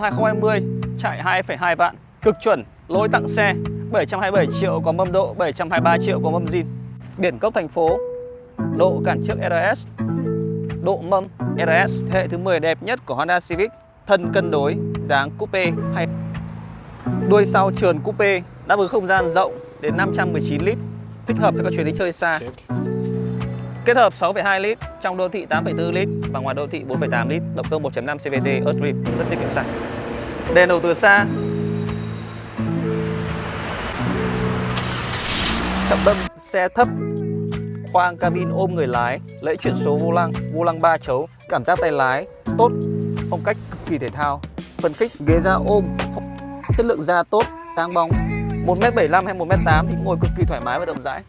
2020 chạy 2,2 vạn Cực chuẩn, lỗi tặng xe 727 triệu có mâm độ, 723 triệu có mâm zin. Biển cốc thành phố Độ cản trước RS Độ mâm RS Hệ thứ 10 đẹp nhất của Honda Civic Thân cân đối, dáng coupe hay. Đuôi sau trườn coupe Đáp ứng không gian rộng đến 519 lít Thích hợp cho các chuyến đi chơi xa. Kết hợp 6,2 lít trong đô thị 8,4 lít và ngoài đô thị 4,8 lít, động cơ 1.5 CVT Earth rất tiết kiệm xăng. Đèn đầu từ xa. Trọng tâm xe thấp. Khoang cabin ôm người lái, lẫy chuyển số vô lăng, vô lăng 3 chấu, cảm giác tay lái tốt, phong cách cực kỳ thể thao. Phần khích ghế da ôm, chất lượng da tốt, sáng bóng. 1m75 hay 1m8 thì ngồi cực kỳ thoải mái và rộng rãi.